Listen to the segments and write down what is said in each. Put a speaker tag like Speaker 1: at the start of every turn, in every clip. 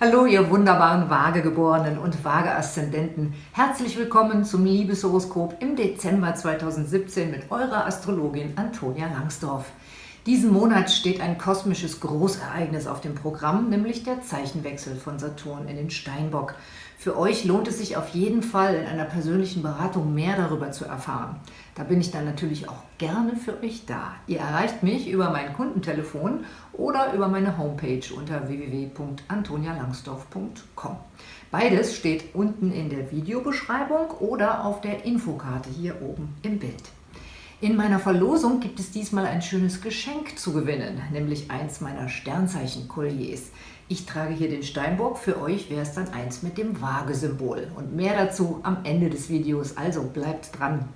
Speaker 1: Hallo, ihr wunderbaren Waagegeborenen und Waage-Aszendenten. Herzlich willkommen zum Liebeshoroskop im Dezember 2017 mit eurer Astrologin Antonia Langsdorf. Diesen Monat steht ein kosmisches Großereignis auf dem Programm, nämlich der Zeichenwechsel von Saturn in den Steinbock. Für euch lohnt es sich auf jeden Fall, in einer persönlichen Beratung mehr darüber zu erfahren. Da bin ich dann natürlich auch gerne für euch da. Ihr erreicht mich über mein Kundentelefon oder über meine Homepage unter www.antonialangsdorf.com. Beides steht unten in der Videobeschreibung oder auf der Infokarte hier oben im Bild. In meiner Verlosung gibt es diesmal ein schönes Geschenk zu gewinnen, nämlich eins meiner Sternzeichen-Kolliers. Ich trage hier den Steinbock, für euch wäre es dann eins mit dem Waage-Symbol. Und mehr dazu am Ende des Videos, also bleibt dran.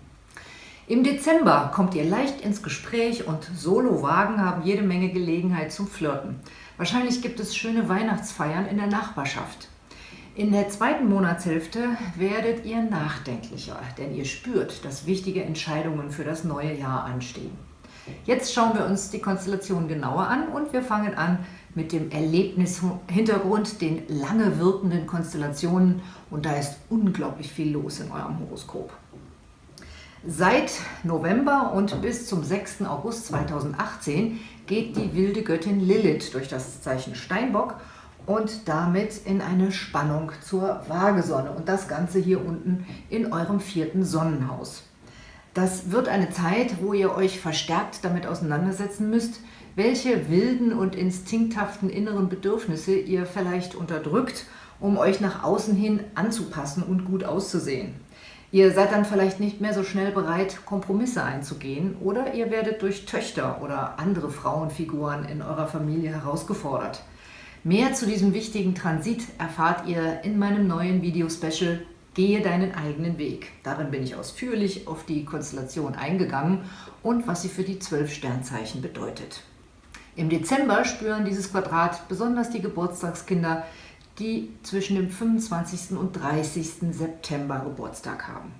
Speaker 1: Im Dezember kommt ihr leicht ins Gespräch und Solo-Wagen haben jede Menge Gelegenheit zum Flirten. Wahrscheinlich gibt es schöne Weihnachtsfeiern in der Nachbarschaft. In der zweiten Monatshälfte werdet ihr nachdenklicher, denn ihr spürt, dass wichtige Entscheidungen für das neue Jahr anstehen. Jetzt schauen wir uns die Konstellation genauer an und wir fangen an mit dem Erlebnishintergrund, den lange wirkenden Konstellationen und da ist unglaublich viel los in eurem Horoskop. Seit November und bis zum 6. August 2018 geht die wilde Göttin Lilith durch das Zeichen Steinbock und damit in eine Spannung zur Waagesonne und das Ganze hier unten in eurem vierten Sonnenhaus. Das wird eine Zeit, wo ihr euch verstärkt damit auseinandersetzen müsst, welche wilden und instinkthaften inneren Bedürfnisse ihr vielleicht unterdrückt, um euch nach außen hin anzupassen und gut auszusehen. Ihr seid dann vielleicht nicht mehr so schnell bereit, Kompromisse einzugehen oder ihr werdet durch Töchter oder andere Frauenfiguren in eurer Familie herausgefordert. Mehr zu diesem wichtigen Transit erfahrt ihr in meinem neuen Video-Special Gehe deinen eigenen Weg. Darin bin ich ausführlich auf die Konstellation eingegangen und was sie für die zwölf Sternzeichen bedeutet. Im Dezember spüren dieses Quadrat besonders die Geburtstagskinder, die zwischen dem 25. und 30. September Geburtstag haben.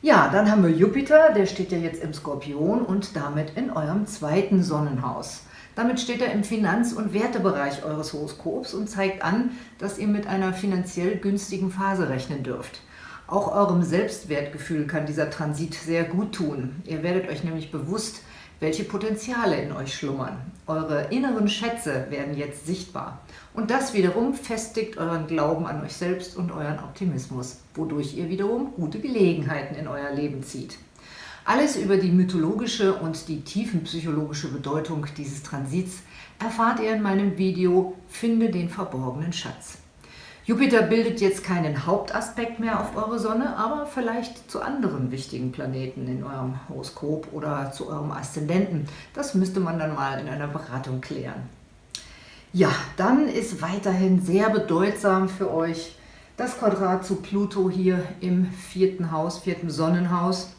Speaker 1: Ja, dann haben wir Jupiter, der steht ja jetzt im Skorpion und damit in eurem zweiten Sonnenhaus. Damit steht er im Finanz- und Wertebereich eures Horoskops und zeigt an, dass ihr mit einer finanziell günstigen Phase rechnen dürft. Auch eurem Selbstwertgefühl kann dieser Transit sehr gut tun. Ihr werdet euch nämlich bewusst, welche Potenziale in euch schlummern. Eure inneren Schätze werden jetzt sichtbar. Und das wiederum festigt euren Glauben an euch selbst und euren Optimismus, wodurch ihr wiederum gute Gelegenheiten in euer Leben zieht. Alles über die mythologische und die tiefenpsychologische Bedeutung dieses Transits erfahrt ihr in meinem Video Finde den verborgenen Schatz. Jupiter bildet jetzt keinen Hauptaspekt mehr auf eure Sonne, aber vielleicht zu anderen wichtigen Planeten in eurem Horoskop oder zu eurem Aszendenten. Das müsste man dann mal in einer Beratung klären. Ja, dann ist weiterhin sehr bedeutsam für euch das Quadrat zu Pluto hier im vierten Haus, vierten Sonnenhaus.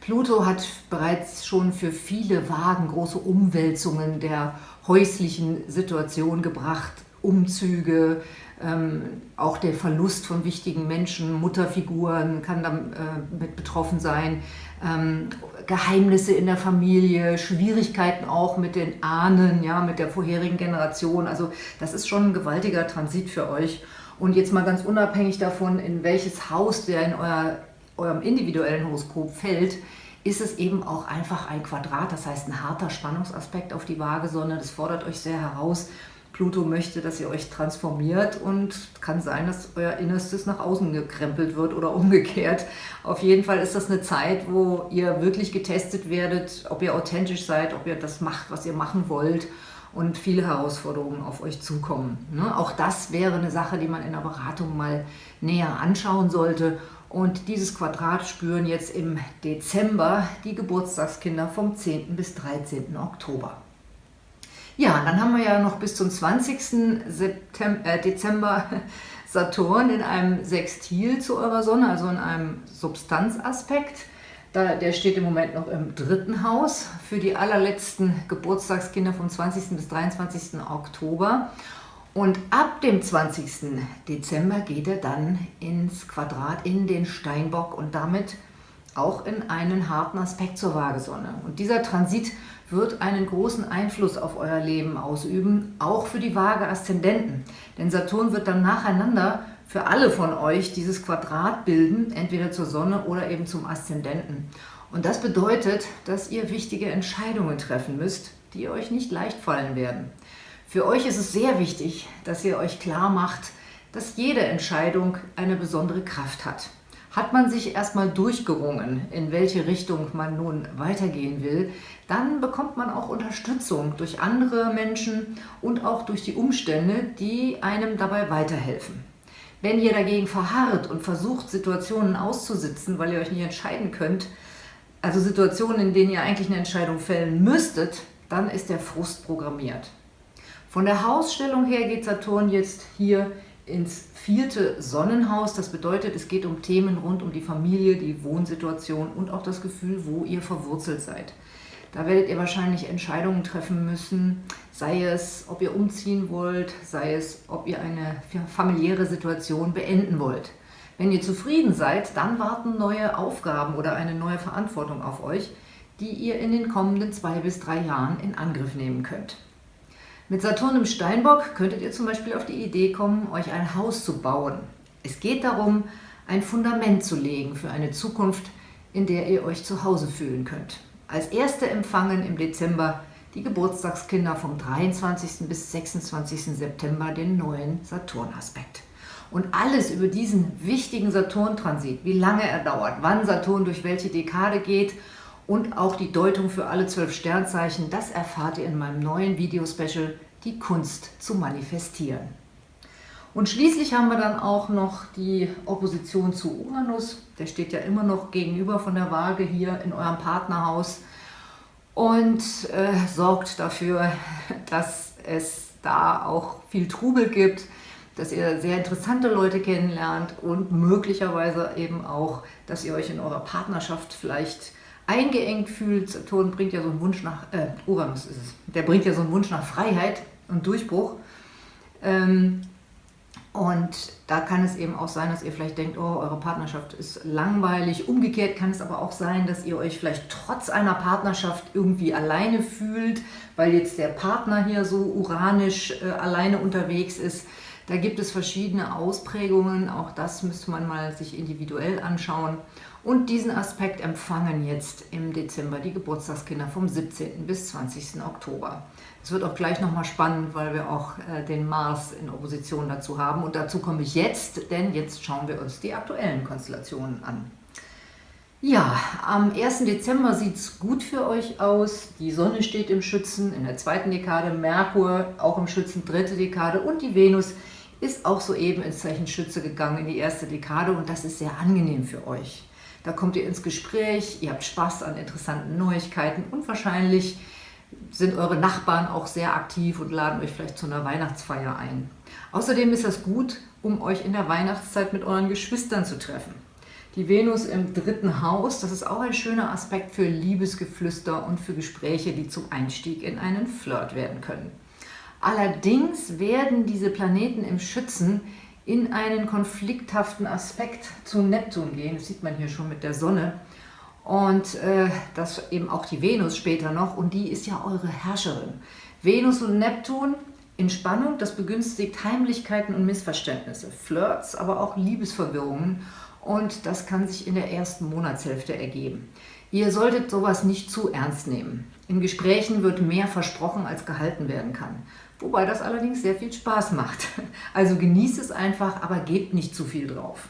Speaker 1: Pluto hat bereits schon für viele Wagen große Umwälzungen der häuslichen Situation gebracht, Umzüge, ähm, auch der Verlust von wichtigen Menschen, Mutterfiguren kann damit äh, betroffen sein, ähm, Geheimnisse in der Familie, Schwierigkeiten auch mit den Ahnen, ja, mit der vorherigen Generation. Also das ist schon ein gewaltiger Transit für euch. Und jetzt mal ganz unabhängig davon, in welches Haus der in euer eurem individuellen Horoskop fällt, ist es eben auch einfach ein Quadrat, das heißt ein harter Spannungsaspekt auf die Waagesonne. Das fordert euch sehr heraus. Pluto möchte, dass ihr euch transformiert und kann sein, dass euer Innerstes nach außen gekrempelt wird oder umgekehrt. Auf jeden Fall ist das eine Zeit, wo ihr wirklich getestet werdet, ob ihr authentisch seid, ob ihr das macht, was ihr machen wollt und viele Herausforderungen auf euch zukommen. Ne? Auch das wäre eine Sache, die man in der Beratung mal näher anschauen sollte und dieses Quadrat spüren jetzt im Dezember die Geburtstagskinder vom 10. bis 13. Oktober. Ja, dann haben wir ja noch bis zum 20. September, äh, Dezember Saturn in einem Sextil zu eurer Sonne, also in einem Substanzaspekt. Da, der steht im Moment noch im dritten Haus für die allerletzten Geburtstagskinder vom 20. bis 23. Oktober. Und ab dem 20. Dezember geht er dann ins Quadrat in den Steinbock und damit auch in einen harten Aspekt zur Waagesonne. Und dieser Transit wird einen großen Einfluss auf euer Leben ausüben, auch für die Waage-Aszendenten. Denn Saturn wird dann nacheinander für alle von euch dieses Quadrat bilden, entweder zur Sonne oder eben zum Aszendenten. Und das bedeutet, dass ihr wichtige Entscheidungen treffen müsst, die euch nicht leicht fallen werden. Für euch ist es sehr wichtig, dass ihr euch klar macht, dass jede Entscheidung eine besondere Kraft hat. Hat man sich erstmal durchgerungen, in welche Richtung man nun weitergehen will, dann bekommt man auch Unterstützung durch andere Menschen und auch durch die Umstände, die einem dabei weiterhelfen. Wenn ihr dagegen verharrt und versucht, Situationen auszusitzen, weil ihr euch nicht entscheiden könnt, also Situationen, in denen ihr eigentlich eine Entscheidung fällen müsstet, dann ist der Frust programmiert. Von der Hausstellung her geht Saturn jetzt hier ins vierte Sonnenhaus. Das bedeutet, es geht um Themen rund um die Familie, die Wohnsituation und auch das Gefühl, wo ihr verwurzelt seid. Da werdet ihr wahrscheinlich Entscheidungen treffen müssen, sei es, ob ihr umziehen wollt, sei es, ob ihr eine familiäre Situation beenden wollt. Wenn ihr zufrieden seid, dann warten neue Aufgaben oder eine neue Verantwortung auf euch, die ihr in den kommenden zwei bis drei Jahren in Angriff nehmen könnt. Mit Saturn im Steinbock könntet ihr zum Beispiel auf die Idee kommen, euch ein Haus zu bauen. Es geht darum, ein Fundament zu legen für eine Zukunft, in der ihr euch zu Hause fühlen könnt. Als erste empfangen im Dezember die Geburtstagskinder vom 23. bis 26. September den neuen Saturn-Aspekt. Und alles über diesen wichtigen Saturn-Transit, wie lange er dauert, wann Saturn durch welche Dekade geht und auch die Deutung für alle zwölf Sternzeichen, das erfahrt ihr in meinem neuen Video-Special Die Kunst zu manifestieren. Und schließlich haben wir dann auch noch die Opposition zu Uranus. Der steht ja immer noch gegenüber von der Waage hier in eurem Partnerhaus und äh, sorgt dafür, dass es da auch viel Trubel gibt, dass ihr sehr interessante Leute kennenlernt und möglicherweise eben auch, dass ihr euch in eurer Partnerschaft vielleicht eingeengt fühlt. Saturn bringt ja so einen Wunsch nach, äh, Uranus ist es, der bringt ja so einen Wunsch nach Freiheit und Durchbruch. Ähm, und da kann es eben auch sein, dass ihr vielleicht denkt, oh, eure Partnerschaft ist langweilig. Umgekehrt kann es aber auch sein, dass ihr euch vielleicht trotz einer Partnerschaft irgendwie alleine fühlt, weil jetzt der Partner hier so uranisch äh, alleine unterwegs ist. Da gibt es verschiedene Ausprägungen, auch das müsste man mal sich individuell anschauen. Und diesen Aspekt empfangen jetzt im Dezember die Geburtstagskinder vom 17. bis 20. Oktober. Es wird auch gleich nochmal spannend, weil wir auch äh, den Mars in Opposition dazu haben. Und dazu komme ich jetzt, denn jetzt schauen wir uns die aktuellen Konstellationen an. Ja, am 1. Dezember sieht es gut für euch aus. Die Sonne steht im Schützen in der zweiten Dekade, Merkur auch im Schützen, dritte Dekade und die Venus ist auch soeben ins Zeichen Schütze gegangen in die erste Dekade und das ist sehr angenehm für euch. Da kommt ihr ins Gespräch, ihr habt Spaß an interessanten Neuigkeiten und wahrscheinlich sind eure Nachbarn auch sehr aktiv und laden euch vielleicht zu einer Weihnachtsfeier ein. Außerdem ist das gut, um euch in der Weihnachtszeit mit euren Geschwistern zu treffen. Die Venus im dritten Haus, das ist auch ein schöner Aspekt für Liebesgeflüster und für Gespräche, die zum Einstieg in einen Flirt werden können. Allerdings werden diese Planeten im Schützen in einen konflikthaften Aspekt zu Neptun gehen. Das sieht man hier schon mit der Sonne. Und äh, das eben auch die Venus später noch. Und die ist ja eure Herrscherin. Venus und Neptun in Spannung, das begünstigt Heimlichkeiten und Missverständnisse, Flirts, aber auch Liebesverwirrungen. Und das kann sich in der ersten Monatshälfte ergeben. Ihr solltet sowas nicht zu ernst nehmen. In Gesprächen wird mehr versprochen, als gehalten werden kann wobei das allerdings sehr viel Spaß macht. Also genießt es einfach, aber gebt nicht zu viel drauf.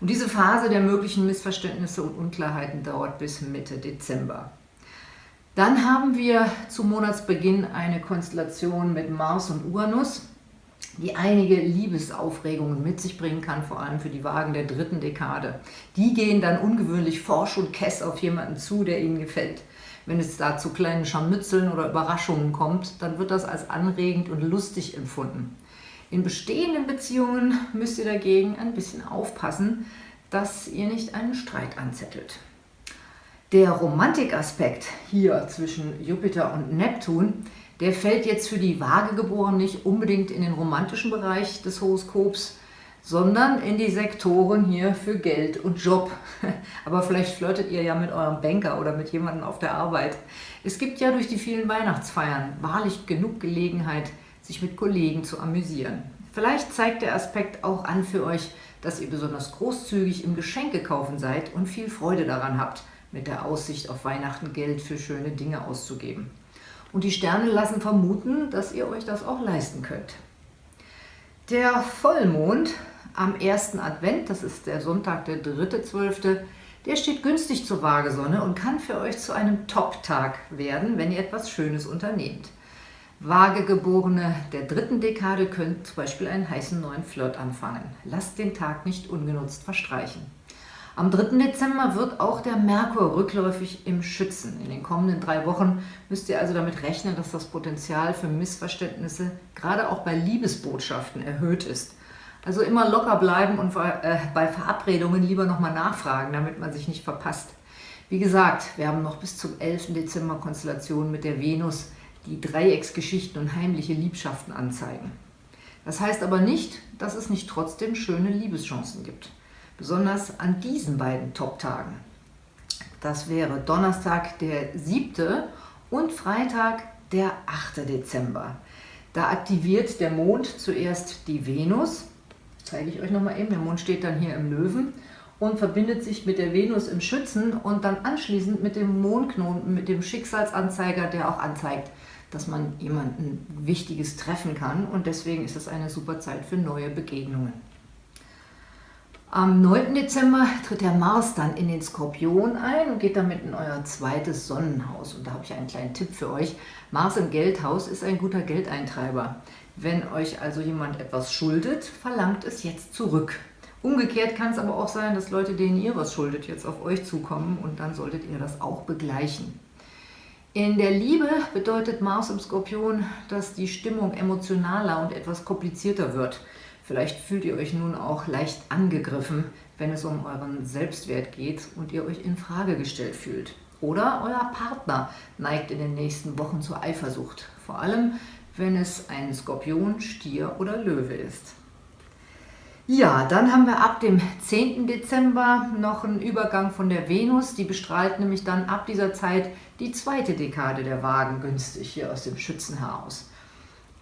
Speaker 1: Und diese Phase der möglichen Missverständnisse und Unklarheiten dauert bis Mitte Dezember. Dann haben wir zum Monatsbeginn eine Konstellation mit Mars und Uranus, die einige Liebesaufregungen mit sich bringen kann, vor allem für die Wagen der dritten Dekade. Die gehen dann ungewöhnlich forsch und kess auf jemanden zu, der ihnen gefällt. Wenn es da zu kleinen Scharmützeln oder Überraschungen kommt, dann wird das als anregend und lustig empfunden. In bestehenden Beziehungen müsst ihr dagegen ein bisschen aufpassen, dass ihr nicht einen Streit anzettelt. Der Romantikaspekt hier zwischen Jupiter und Neptun, der fällt jetzt für die Waagegeborenen nicht unbedingt in den romantischen Bereich des Horoskops, sondern in die Sektoren hier für Geld und Job. Aber vielleicht flirtet ihr ja mit eurem Banker oder mit jemandem auf der Arbeit. Es gibt ja durch die vielen Weihnachtsfeiern wahrlich genug Gelegenheit, sich mit Kollegen zu amüsieren. Vielleicht zeigt der Aspekt auch an für euch, dass ihr besonders großzügig im Geschenkekaufen seid und viel Freude daran habt, mit der Aussicht auf Weihnachten Geld für schöne Dinge auszugeben. Und die Sterne lassen vermuten, dass ihr euch das auch leisten könnt. Der Vollmond am ersten Advent, das ist der Sonntag, der 3.12., der steht günstig zur Waagesonne und kann für euch zu einem Top-Tag werden, wenn ihr etwas Schönes unternehmt. Waagegeborene der dritten Dekade können zum Beispiel einen heißen neuen Flirt anfangen. Lasst den Tag nicht ungenutzt verstreichen. Am 3. Dezember wird auch der Merkur rückläufig im Schützen. In den kommenden drei Wochen müsst ihr also damit rechnen, dass das Potenzial für Missverständnisse gerade auch bei Liebesbotschaften erhöht ist. Also immer locker bleiben und äh, bei Verabredungen lieber nochmal nachfragen, damit man sich nicht verpasst. Wie gesagt, wir haben noch bis zum 11. Dezember Konstellationen mit der Venus, die Dreiecksgeschichten und heimliche Liebschaften anzeigen. Das heißt aber nicht, dass es nicht trotzdem schöne Liebeschancen gibt. Besonders an diesen beiden Top-Tagen. Das wäre Donnerstag, der 7. und Freitag, der 8. Dezember. Da aktiviert der Mond zuerst die Venus zeige ich euch nochmal eben. Der Mond steht dann hier im Löwen und verbindet sich mit der Venus im Schützen und dann anschließend mit dem Mondknoten, mit dem Schicksalsanzeiger, der auch anzeigt, dass man jemanden Wichtiges treffen kann und deswegen ist es eine super Zeit für neue Begegnungen. Am 9. Dezember tritt der Mars dann in den Skorpion ein und geht damit in euer zweites Sonnenhaus. Und da habe ich einen kleinen Tipp für euch. Mars im Geldhaus ist ein guter Geldeintreiber. Wenn euch also jemand etwas schuldet, verlangt es jetzt zurück. Umgekehrt kann es aber auch sein, dass Leute, denen ihr was schuldet, jetzt auf euch zukommen und dann solltet ihr das auch begleichen. In der Liebe bedeutet Mars im Skorpion, dass die Stimmung emotionaler und etwas komplizierter wird. Vielleicht fühlt ihr euch nun auch leicht angegriffen, wenn es um euren Selbstwert geht und ihr euch in Frage gestellt fühlt. Oder euer Partner neigt in den nächsten Wochen zur Eifersucht. Vor allem, wenn es ein Skorpion, Stier oder Löwe ist. Ja, dann haben wir ab dem 10. Dezember noch einen Übergang von der Venus. Die bestrahlt nämlich dann ab dieser Zeit die zweite Dekade der Wagen günstig hier aus dem Schützen heraus.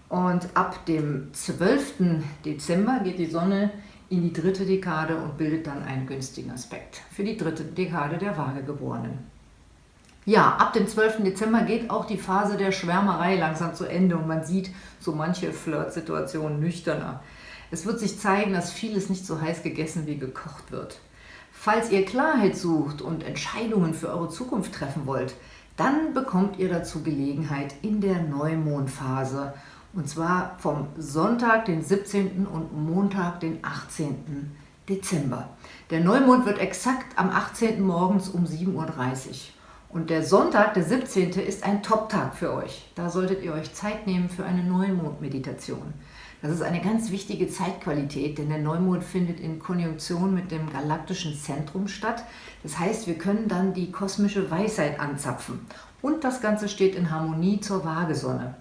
Speaker 1: Und ab dem 12. Dezember geht die Sonne in die dritte Dekade und bildet dann einen günstigen Aspekt für die dritte Dekade der Waagegeborenen. Ja, ab dem 12. Dezember geht auch die Phase der Schwärmerei langsam zu Ende und man sieht so manche Flirtsituationen nüchterner. Es wird sich zeigen, dass vieles nicht so heiß gegessen wie gekocht wird. Falls ihr Klarheit sucht und Entscheidungen für eure Zukunft treffen wollt, dann bekommt ihr dazu Gelegenheit in der Neumondphase und zwar vom Sonntag, den 17. und Montag, den 18. Dezember. Der Neumond wird exakt am 18. morgens um 7.30 Uhr. Und der Sonntag, der 17. ist ein Top-Tag für euch. Da solltet ihr euch Zeit nehmen für eine Neumond-Meditation. Das ist eine ganz wichtige Zeitqualität, denn der Neumond findet in Konjunktion mit dem galaktischen Zentrum statt. Das heißt, wir können dann die kosmische Weisheit anzapfen. Und das Ganze steht in Harmonie zur Waagesonne.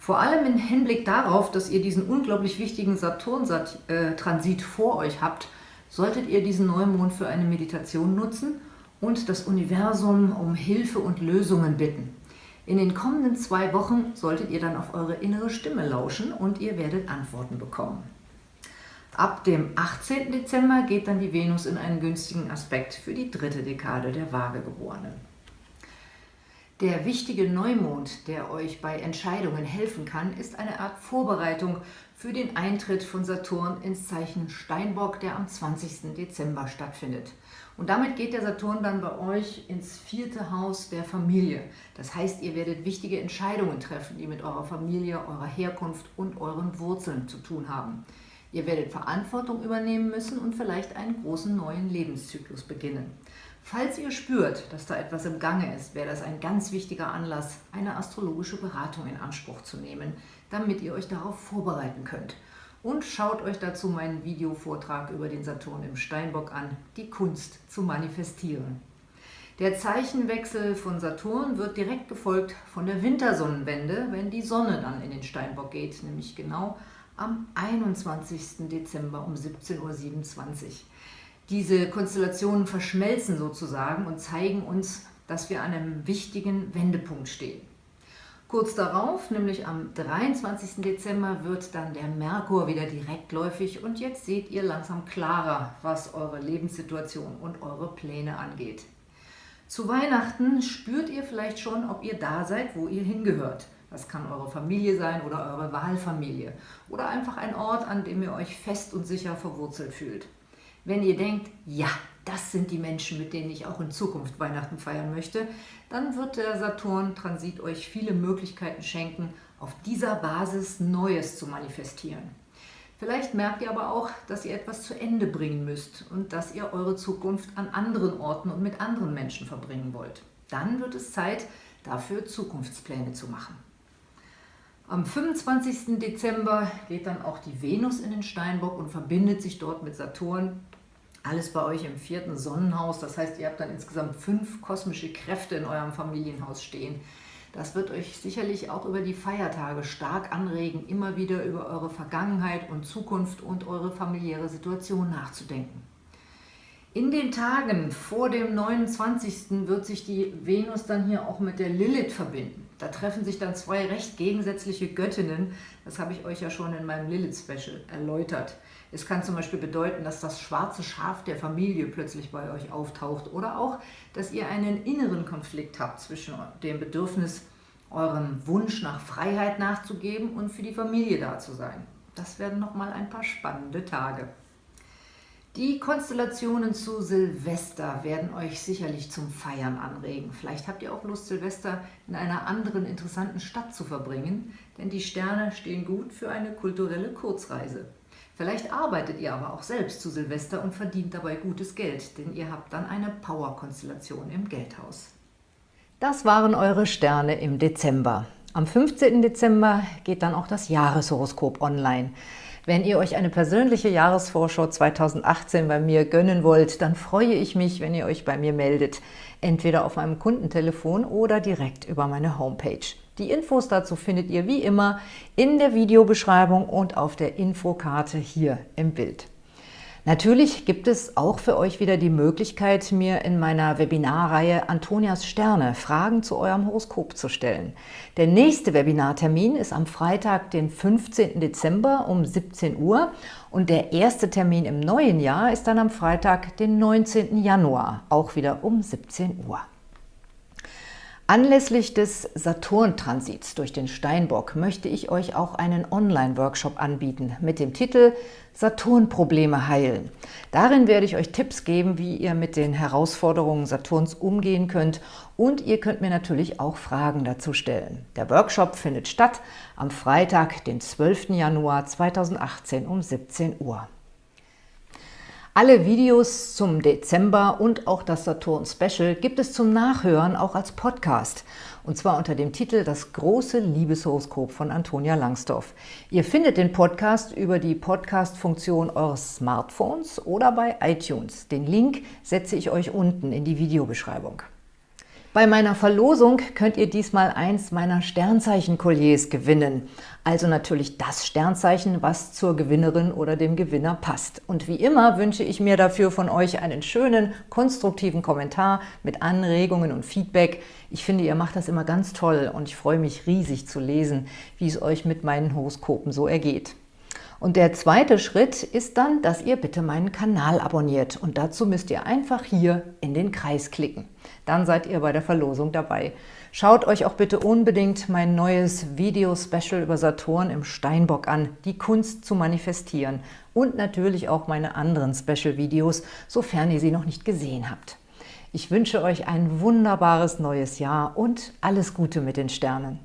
Speaker 1: Vor allem im Hinblick darauf, dass ihr diesen unglaublich wichtigen Saturn-Transit vor euch habt, solltet ihr diesen Neumond für eine Meditation nutzen – und das Universum um Hilfe und Lösungen bitten. In den kommenden zwei Wochen solltet ihr dann auf eure innere Stimme lauschen und ihr werdet Antworten bekommen. Ab dem 18. Dezember geht dann die Venus in einen günstigen Aspekt für die dritte Dekade der Waagegeborenen. Der wichtige Neumond, der euch bei Entscheidungen helfen kann, ist eine Art Vorbereitung für den Eintritt von Saturn ins Zeichen Steinbock, der am 20. Dezember stattfindet. Und damit geht der Saturn dann bei euch ins vierte Haus der Familie. Das heißt, ihr werdet wichtige Entscheidungen treffen, die mit eurer Familie, eurer Herkunft und euren Wurzeln zu tun haben. Ihr werdet Verantwortung übernehmen müssen und vielleicht einen großen neuen Lebenszyklus beginnen. Falls ihr spürt, dass da etwas im Gange ist, wäre das ein ganz wichtiger Anlass, eine astrologische Beratung in Anspruch zu nehmen, damit ihr euch darauf vorbereiten könnt. Und schaut euch dazu meinen Videovortrag über den Saturn im Steinbock an, die Kunst zu manifestieren. Der Zeichenwechsel von Saturn wird direkt gefolgt von der Wintersonnenwende, wenn die Sonne dann in den Steinbock geht, nämlich genau am 21. Dezember um 17.27 Uhr. Diese Konstellationen verschmelzen sozusagen und zeigen uns, dass wir an einem wichtigen Wendepunkt stehen. Kurz darauf, nämlich am 23. Dezember, wird dann der Merkur wieder direktläufig und jetzt seht ihr langsam klarer, was eure Lebenssituation und eure Pläne angeht. Zu Weihnachten spürt ihr vielleicht schon, ob ihr da seid, wo ihr hingehört. Das kann eure Familie sein oder eure Wahlfamilie oder einfach ein Ort, an dem ihr euch fest und sicher verwurzelt fühlt. Wenn ihr denkt, ja, das sind die Menschen, mit denen ich auch in Zukunft Weihnachten feiern möchte, dann wird der Saturn-Transit euch viele Möglichkeiten schenken, auf dieser Basis Neues zu manifestieren. Vielleicht merkt ihr aber auch, dass ihr etwas zu Ende bringen müsst und dass ihr eure Zukunft an anderen Orten und mit anderen Menschen verbringen wollt. Dann wird es Zeit, dafür Zukunftspläne zu machen. Am 25. Dezember geht dann auch die Venus in den Steinbock und verbindet sich dort mit Saturn alles bei euch im vierten Sonnenhaus. Das heißt, ihr habt dann insgesamt fünf kosmische Kräfte in eurem Familienhaus stehen. Das wird euch sicherlich auch über die Feiertage stark anregen, immer wieder über eure Vergangenheit und Zukunft und eure familiäre Situation nachzudenken. In den Tagen vor dem 29. wird sich die Venus dann hier auch mit der Lilith verbinden. Da treffen sich dann zwei recht gegensätzliche Göttinnen. Das habe ich euch ja schon in meinem Lilith-Special erläutert. Es kann zum Beispiel bedeuten, dass das schwarze Schaf der Familie plötzlich bei euch auftaucht oder auch, dass ihr einen inneren Konflikt habt zwischen dem Bedürfnis, eurem Wunsch nach Freiheit nachzugeben und für die Familie da zu sein. Das werden nochmal ein paar spannende Tage. Die Konstellationen zu Silvester werden euch sicherlich zum Feiern anregen. Vielleicht habt ihr auch Lust, Silvester in einer anderen interessanten Stadt zu verbringen, denn die Sterne stehen gut für eine kulturelle Kurzreise. Vielleicht arbeitet ihr aber auch selbst zu Silvester und verdient dabei gutes Geld, denn ihr habt dann eine Power-Konstellation im Geldhaus. Das waren eure Sterne im Dezember. Am 15. Dezember geht dann auch das Jahreshoroskop online. Wenn ihr euch eine persönliche Jahresvorschau 2018 bei mir gönnen wollt, dann freue ich mich, wenn ihr euch bei mir meldet, entweder auf meinem Kundentelefon oder direkt über meine Homepage. Die Infos dazu findet ihr wie immer in der Videobeschreibung und auf der Infokarte hier im Bild. Natürlich gibt es auch für euch wieder die Möglichkeit, mir in meiner Webinarreihe Antonias Sterne Fragen zu eurem Horoskop zu stellen. Der nächste Webinartermin ist am Freitag, den 15. Dezember um 17 Uhr und der erste Termin im neuen Jahr ist dann am Freitag, den 19. Januar, auch wieder um 17 Uhr. Anlässlich des Saturn-Transits durch den Steinbock möchte ich euch auch einen Online-Workshop anbieten mit dem Titel Saturn-Probleme heilen. Darin werde ich euch Tipps geben, wie ihr mit den Herausforderungen Saturns umgehen könnt und ihr könnt mir natürlich auch Fragen dazu stellen. Der Workshop findet statt am Freitag, den 12. Januar 2018 um 17 Uhr. Alle Videos zum Dezember und auch das Saturn-Special gibt es zum Nachhören auch als Podcast. Und zwar unter dem Titel Das große Liebeshoroskop von Antonia Langsdorf. Ihr findet den Podcast über die Podcast-Funktion eures Smartphones oder bei iTunes. Den Link setze ich euch unten in die Videobeschreibung. Bei meiner Verlosung könnt ihr diesmal eins meiner Sternzeichen-Kolliers gewinnen. Also natürlich das Sternzeichen, was zur Gewinnerin oder dem Gewinner passt. Und wie immer wünsche ich mir dafür von euch einen schönen, konstruktiven Kommentar mit Anregungen und Feedback. Ich finde, ihr macht das immer ganz toll und ich freue mich riesig zu lesen, wie es euch mit meinen Horoskopen so ergeht. Und der zweite Schritt ist dann, dass ihr bitte meinen Kanal abonniert. Und dazu müsst ihr einfach hier in den Kreis klicken. Dann seid ihr bei der Verlosung dabei. Schaut euch auch bitte unbedingt mein neues Video-Special über Saturn im Steinbock an, die Kunst zu manifestieren. Und natürlich auch meine anderen Special-Videos, sofern ihr sie noch nicht gesehen habt. Ich wünsche euch ein wunderbares neues Jahr und alles Gute mit den Sternen.